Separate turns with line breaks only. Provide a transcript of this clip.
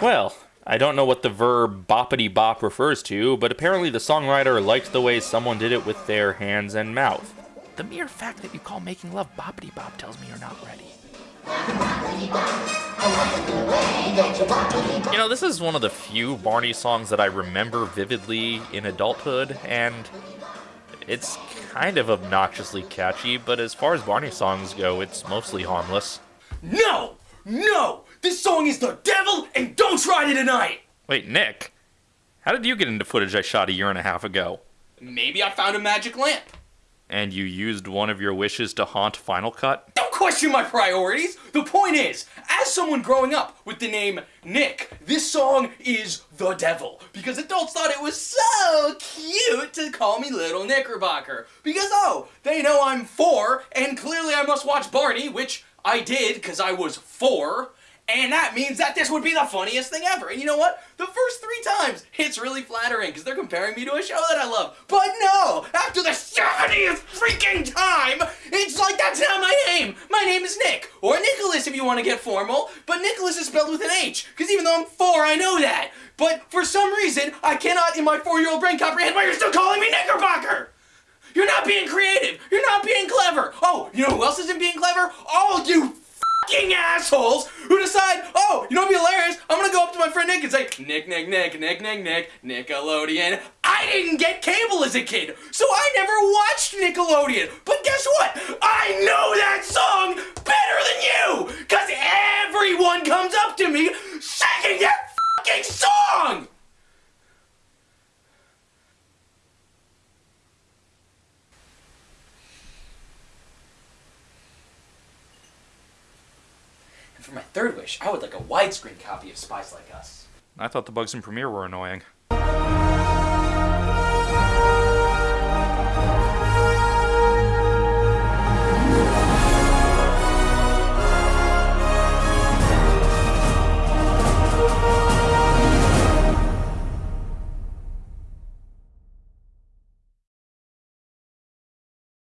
Well, I don't know what the verb boppity bop refers to, but apparently the songwriter liked the way someone did it with their hands and mouth. The mere fact that you call making love boppity bop tells me you're not ready. You know, this is one of the few Barney songs that I remember vividly in adulthood, and it's kind of obnoxiously catchy, but as far as Barney songs go, it's mostly harmless.
No! No! This song is the devil, and don't try to deny it!
Wait, Nick, how did you get into footage I shot a year and a half ago?
Maybe I found a magic lamp.
And you used one of your wishes to haunt Final Cut?
Don't question my priorities! The point is, as someone growing up with the name Nick, this song is the devil. Because adults thought it was so cute to call me Little Knickerbocker. Because, oh, they know I'm four, and clearly I must watch Barney, which I did because I was four. And that means that this would be the funniest thing ever. And you know what? The first three times, it's really flattering because they're comparing me to a show that I love. But no! After the 70th freaking time, it's like that's not my name! My name is Nick. Or Nicholas if you want to get formal. But Nicholas is spelled with an H. Because even though I'm four, I know that. But for some reason, I cannot in my four-year-old brain comprehend why you're still calling me Knickerbocker! You're not being creative! You're not being clever! Oh, you know who else isn't being clever? All you assholes who decide, oh, you know what'd be hilarious? I'm gonna go up to my friend Nick and say, Nick, Nick, Nick, Nick, Nick, Nick, Nickelodeon. I didn't get cable as a kid, so I never watched Nickelodeon. But guess what? I know that song better than you! Cause everyone comes up to me singing that fucking song! And for my third wish, I would like a widescreen copy of Spies Like Us.
I thought the bugs in Premiere were annoying.